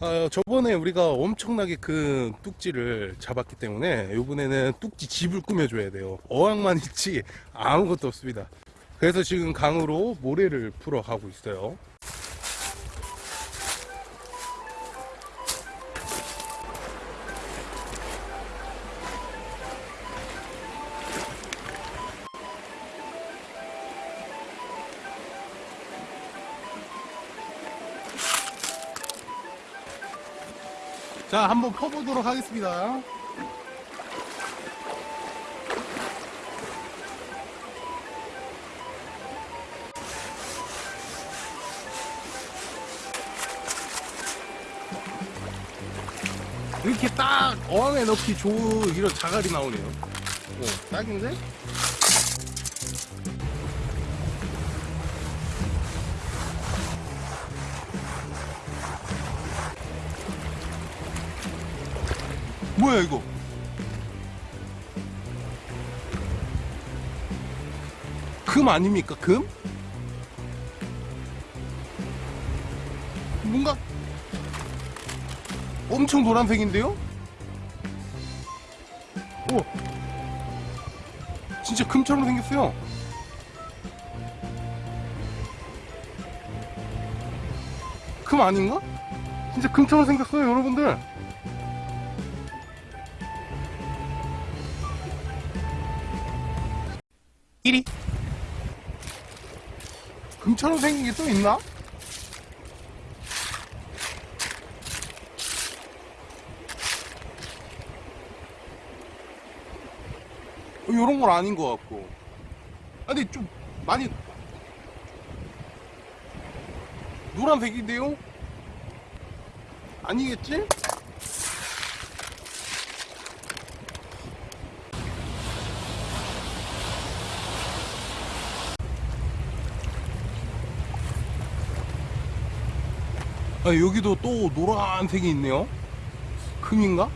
어, 저번에 우리가 엄청나게 큰 뚝지를 잡았기 때문에 이번에는 뚝지 집을 꾸며줘야 돼요. 어항만 있지 아무것도 없습니다. 그래서 지금 강으로 모래를 풀어 가고 있어요 자 한번 퍼보도록 하겠습니다 이렇게 딱 어항에 넣기 좋은 이런 자갈이 나오네요 오, 딱인데? 뭐야 이거 금 아닙니까 금? 뭔가 엄청 노란색인데요? 오 진짜 금처럼 생겼어요 금 아닌가? 진짜 금처럼 생겼어요 여러분들 이리 금처럼 생긴 게 또 있나? 어, 요런 건 아닌 것 같고 아니 좀 많이 노란색인데요? 아니겠지? 아, 여기도 또 노란색이 있네요. 금인가?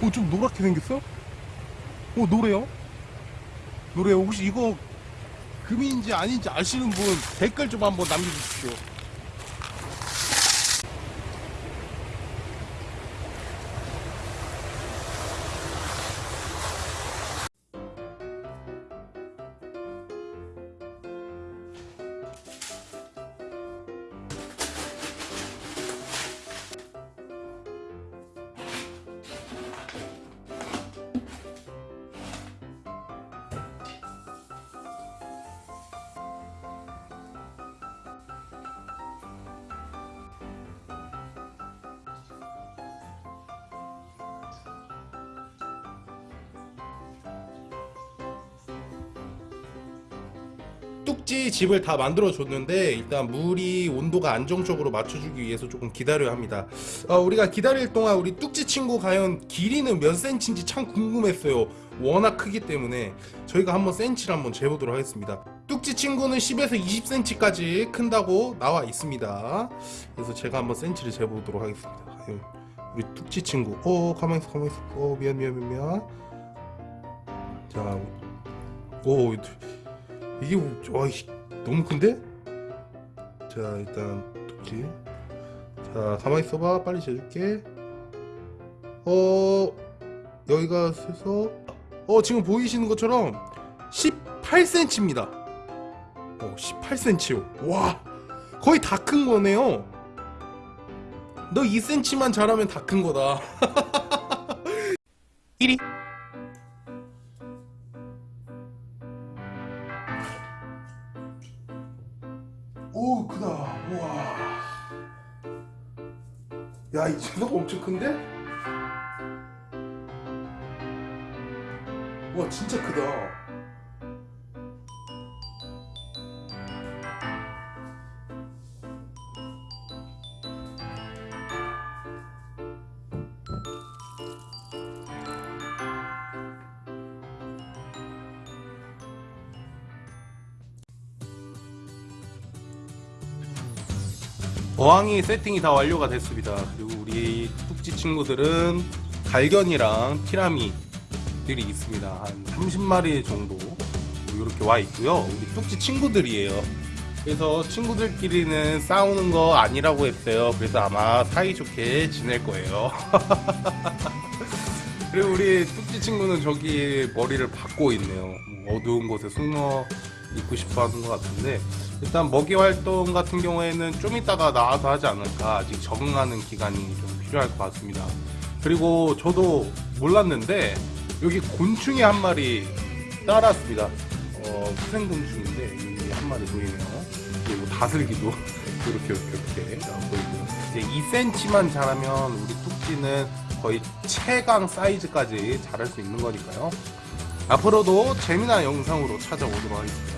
오, 좀 노랗게 생겼어? 오, 노래요? 노래요. 혹시 이거 금인지 아닌지 아시는 분 댓글 좀 한번 남겨주십시오. 뚝지 집을 다 만들어 줬는데 일단 물이 온도가 안정적으로 맞춰주기 위해서 조금 기다려야 합니다. 어, 우리가 기다릴 동안 우리 뚝지 친구 과연 길이는 몇 센치인지 참 궁금했어요. 워낙 크기 때문에. 저희가 한번 센치를 한번 재보도록 하겠습니다. 뚝지 친구는 10에서 20cm까지 큰다고 나와 있습니다. 그래서 제가 한번 센치를 재보도록 하겠습니다. 우리 뚝지 친구. 어 가만있어 가만있어. 어 미안 미안 미안 미안. 자오 이게 뭐- 와, 이- 너무 큰데? 자 일단 독지 자 가만히 있어봐. 빨리 재줄게. 어 여기가 해서 어 지금 보이시는 것처럼 18cm입니다. 어 18cm요 와 거의 다 큰 거네요. 너 2cm만 자라면 다 큰 거다. 1위 야이 재석 엄청 큰데? 와 진짜 크다 어항이 세팅이 다 완료가 됐습니다. 그리고 우리 뚝지 친구들은 갈견이랑 티라미들이 있습니다. 한 30마리 정도 이렇게 와 있고요. 우리 뚝지 친구들이에요. 그래서 친구들끼리는 싸우는 거 아니라고 했어요. 그래서 아마 사이좋게 지낼 거예요. 그리고 우리 뚝지 친구는 저기 머리를 박고 있네요. 뭐 어두운 곳에 숨어 있고 싶어 하는 것 같은데 일단 먹이 활동 같은 경우에는 좀 이따가 나와서 하지 않을까 아직 적응하는 기간이 좀 필요할 것 같습니다. 그리고 저도 몰랐는데 여기 곤충이 한 마리 따랐습니다. 어, 수생곤충인데 여기 한 마리 보이네요. 그리고 다슬기도 이렇게 이렇게 이렇게 보이고 이제 2cm만 자라면 우리 뚝지는 거의 최강 사이즈까지 자랄 수 있는 거니까요. 앞으로도 재미난 영상으로 찾아오도록 하겠습니다.